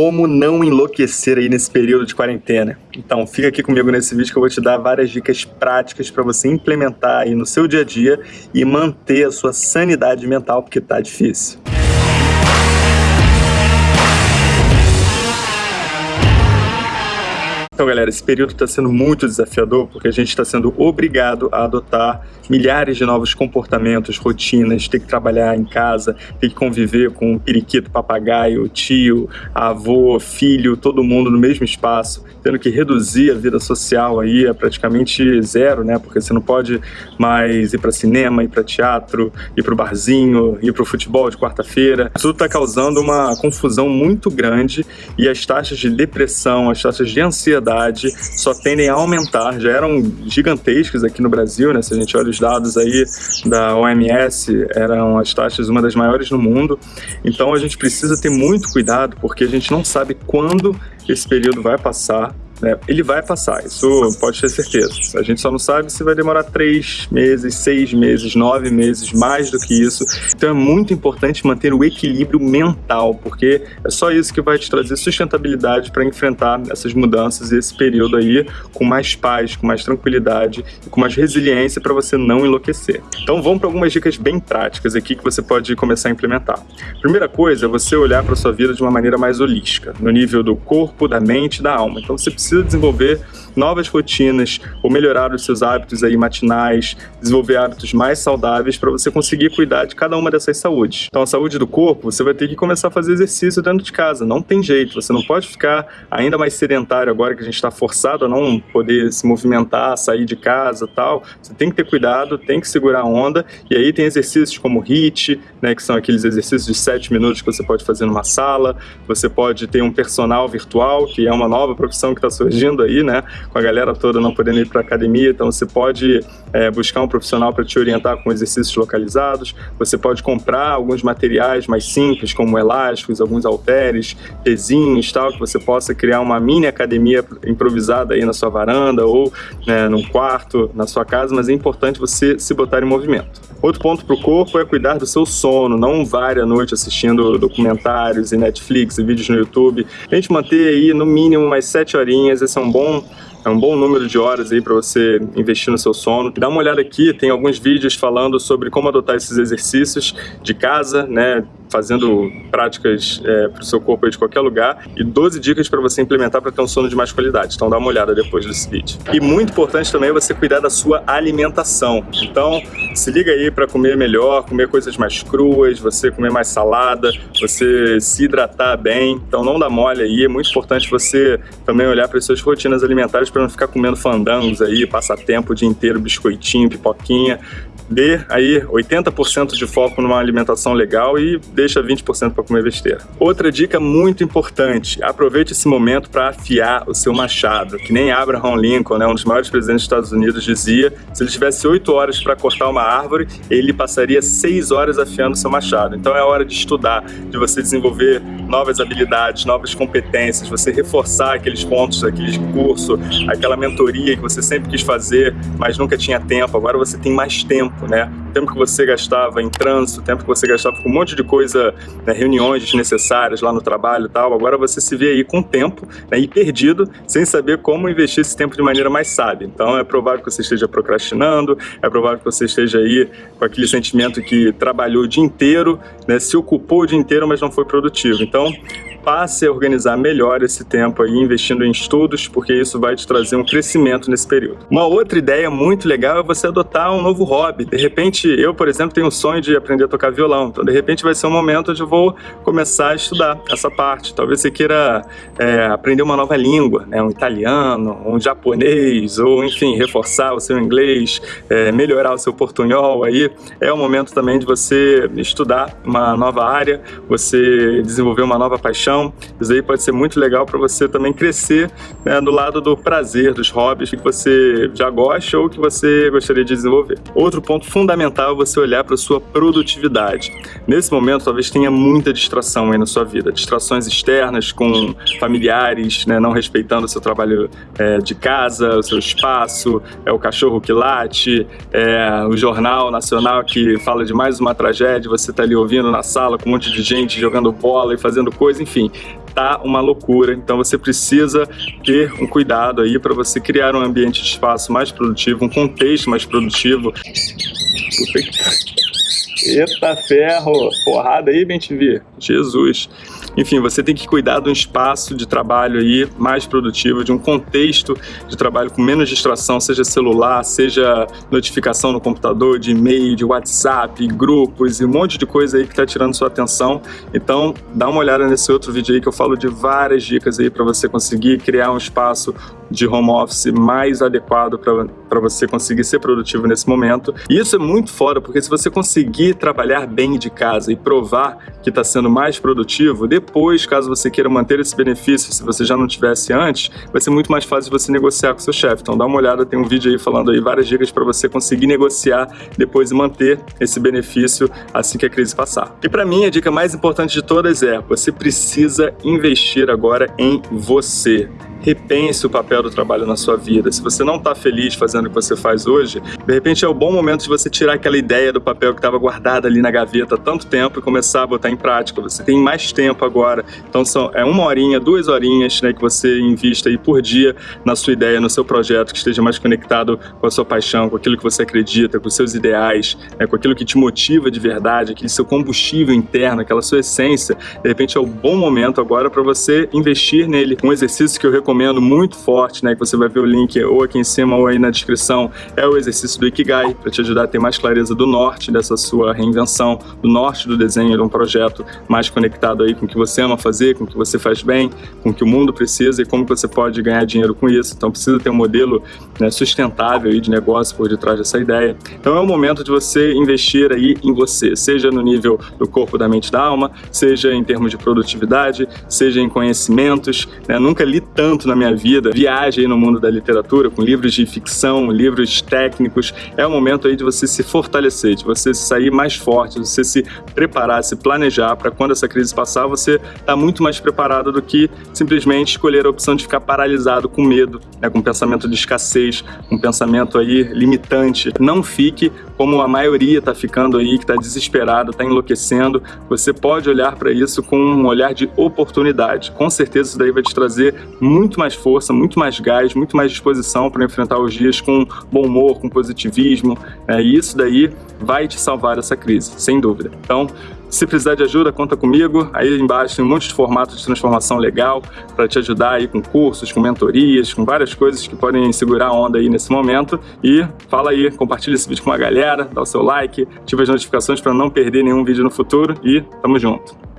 como não enlouquecer aí nesse período de quarentena. Então fica aqui comigo nesse vídeo que eu vou te dar várias dicas práticas para você implementar aí no seu dia a dia e manter a sua sanidade mental, porque tá difícil. Então, galera, esse período está sendo muito desafiador porque a gente está sendo obrigado a adotar milhares de novos comportamentos, rotinas, ter que trabalhar em casa, ter que conviver com o periquito, papagaio, tio, avô, filho, todo mundo no mesmo espaço, tendo que reduzir a vida social aí a praticamente zero, né? Porque você não pode mais ir para cinema, ir para teatro, ir para o barzinho, ir para o futebol de quarta-feira. Tudo está causando uma confusão muito grande e as taxas de depressão, as taxas de ansiedade só tendem a aumentar. Já eram gigantescas aqui no Brasil, né? Se a gente olha os dados aí da OMS, eram as taxas uma das maiores no mundo. Então a gente precisa ter muito cuidado, porque a gente não sabe quando esse período vai passar né? Ele vai passar, isso pode ter certeza. A gente só não sabe se vai demorar três meses, seis meses, nove meses, mais do que isso. Então é muito importante manter o equilíbrio mental, porque é só isso que vai te trazer sustentabilidade para enfrentar essas mudanças e esse período aí com mais paz, com mais tranquilidade e com mais resiliência para você não enlouquecer. Então vamos para algumas dicas bem práticas aqui que você pode começar a implementar. Primeira coisa é você olhar para sua vida de uma maneira mais holística, no nível do corpo, da mente da alma. Então você precisa precisa desenvolver novas rotinas ou melhorar os seus hábitos aí matinais, desenvolver hábitos mais saudáveis para você conseguir cuidar de cada uma dessas saúdes. Então a saúde do corpo, você vai ter que começar a fazer exercício dentro de casa, não tem jeito, você não pode ficar ainda mais sedentário agora que a gente está forçado a não poder se movimentar, sair de casa tal, você tem que ter cuidado, tem que segurar a onda, e aí tem exercícios como HIIT, né, que são aqueles exercícios de 7 minutos que você pode fazer numa sala, você pode ter um personal virtual, que é uma nova profissão que está surgindo aí, né, com a galera toda não podendo ir para academia, então você pode é, buscar um profissional para te orientar com exercícios localizados, você pode comprar alguns materiais mais simples, como elásticos, alguns halteres, pezinhos, tal, que você possa criar uma mini academia improvisada aí na sua varanda ou né, num quarto, na sua casa, mas é importante você se botar em movimento. Outro ponto para o corpo é cuidar do seu sono, não vare à noite assistindo documentários e Netflix e vídeos no YouTube. A gente manter aí no mínimo mais sete horinhas, esse é um bom é um bom número de horas aí para você investir no seu sono. Dá uma olhada aqui, tem alguns vídeos falando sobre como adotar esses exercícios de casa, né? Fazendo práticas é, para o seu corpo de qualquer lugar e 12 dicas para você implementar para ter um sono de mais qualidade. Então dá uma olhada depois desse vídeo. E muito importante também é você cuidar da sua alimentação. Então se liga aí para comer melhor, comer coisas mais cruas, você comer mais salada, você se hidratar bem. Então não dá mole aí, é muito importante você também olhar para as suas rotinas alimentares para não ficar comendo fandangos aí, passar tempo o dia inteiro, biscoitinho, pipoquinha dê aí 80% de foco numa alimentação legal e deixa 20% para comer besteira. Outra dica muito importante, aproveite esse momento para afiar o seu machado, que nem Abraham Lincoln, né, um dos maiores presidentes dos Estados Unidos, dizia, se ele tivesse 8 horas para cortar uma árvore, ele passaria 6 horas afiando o seu machado. Então é hora de estudar, de você desenvolver novas habilidades, novas competências, você reforçar aqueles pontos aquele curso, aquela mentoria que você sempre quis fazer, mas nunca tinha tempo, agora você tem mais tempo né? Tempo que você gastava em trânsito, o tempo que você gastava com um monte de coisa, né, reuniões desnecessárias lá no trabalho e tal, agora você se vê aí com tempo né, e perdido, sem saber como investir esse tempo de maneira mais sábia. Então é provável que você esteja procrastinando, é provável que você esteja aí com aquele sentimento que trabalhou o dia inteiro, né, se ocupou o dia inteiro, mas não foi produtivo. Então, passe a organizar melhor esse tempo aí, investindo em estudos, porque isso vai te trazer um crescimento nesse período. Uma outra ideia muito legal é você adotar um novo hobby. De repente, eu, por exemplo, tenho o sonho de aprender a tocar violão, então de repente vai ser um momento onde eu vou começar a estudar essa parte. Talvez você queira é, aprender uma nova língua, né? um italiano, um japonês, ou enfim, reforçar o seu inglês, é, melhorar o seu portunhol aí. É o momento também de você estudar uma nova área, você desenvolver uma nova paixão paixão. Isso aí pode ser muito legal para você também crescer né, do lado do prazer, dos hobbies que você já gosta ou que você gostaria de desenvolver. Outro ponto fundamental é você olhar para sua produtividade. Nesse momento, talvez tenha muita distração aí na sua vida. Distrações externas com familiares, né, não respeitando o seu trabalho é, de casa, o seu espaço, é o cachorro que late, é o jornal nacional que fala de mais uma tragédia, você está ali ouvindo na sala com um monte de gente jogando bola e fazendo coisa, enfim enfim, tá uma loucura. Então você precisa ter um cuidado aí para você criar um ambiente de espaço mais produtivo, um contexto mais produtivo. Eita ferro! Porrada aí, BenTV. Jesus! Enfim, você tem que cuidar de um espaço de trabalho aí mais produtivo, de um contexto de trabalho com menos distração, seja celular, seja notificação no computador, de e-mail, de WhatsApp, grupos e um monte de coisa aí que está tirando sua atenção. Então, dá uma olhada nesse outro vídeo aí que eu falo de várias dicas aí para você conseguir criar um espaço de home office mais adequado para você conseguir ser produtivo nesse momento. E isso é muito fora, porque se você conseguir trabalhar bem de casa e provar que está sendo mais produtivo, depois, caso você queira manter esse benefício, se você já não tivesse antes, vai ser muito mais fácil você negociar com seu chefe. Então dá uma olhada, tem um vídeo aí falando aí várias dicas para você conseguir negociar depois e manter esse benefício assim que a crise passar. E para mim, a dica mais importante de todas é, você precisa investir agora em você repense o papel do trabalho na sua vida. Se você não está feliz fazendo o que você faz hoje, de repente é o bom momento de você tirar aquela ideia do papel que estava guardada ali na gaveta há tanto tempo e começar a botar em prática. Você tem mais tempo agora, então são, é uma horinha, duas horinhas né, que você invista aí por dia na sua ideia, no seu projeto, que esteja mais conectado com a sua paixão, com aquilo que você acredita, com os seus ideais, né, com aquilo que te motiva de verdade, aquele seu combustível interno, aquela sua essência. De repente é o bom momento agora para você investir nele. Um exercício que eu recomendo muito forte, né, que você vai ver o link ou aqui em cima ou aí na descrição, é o exercício do Ikigai, para te ajudar a ter mais clareza do norte dessa sua reinvenção, do norte do desenho de um projeto mais conectado aí com o que você ama fazer, com o que você faz bem, com o que o mundo precisa e como você pode ganhar dinheiro com isso. Então precisa ter um modelo né, sustentável aí de negócio por detrás dessa ideia. Então é o momento de você investir aí em você, seja no nível do corpo, da mente, da alma, seja em termos de produtividade, seja em conhecimentos. Né? Nunca li tanto na minha vida, viagem no mundo da literatura, com livros de ficção, livros técnicos, é o momento aí de você se fortalecer, de você sair mais forte, de você se preparar, se planejar para quando essa crise passar, você tá muito mais preparado do que simplesmente escolher a opção de ficar paralisado com medo, né, com pensamento de escassez, com pensamento aí limitante. Não fique como a maioria está ficando aí, que está desesperado, está enlouquecendo. Você pode olhar para isso com um olhar de oportunidade. Com certeza isso daí vai te trazer muito mais força, muito mais gás, muito mais disposição para enfrentar os dias com bom humor, com positivismo, né? e isso daí vai te salvar dessa crise, sem dúvida. Então, se precisar de ajuda, conta comigo. Aí embaixo tem um monte de formatos de transformação legal para te ajudar aí com cursos, com mentorias, com várias coisas que podem segurar a onda aí nesse momento. E fala aí, compartilha esse vídeo com a galera, dá o seu like, ativa as notificações para não perder nenhum vídeo no futuro e tamo junto.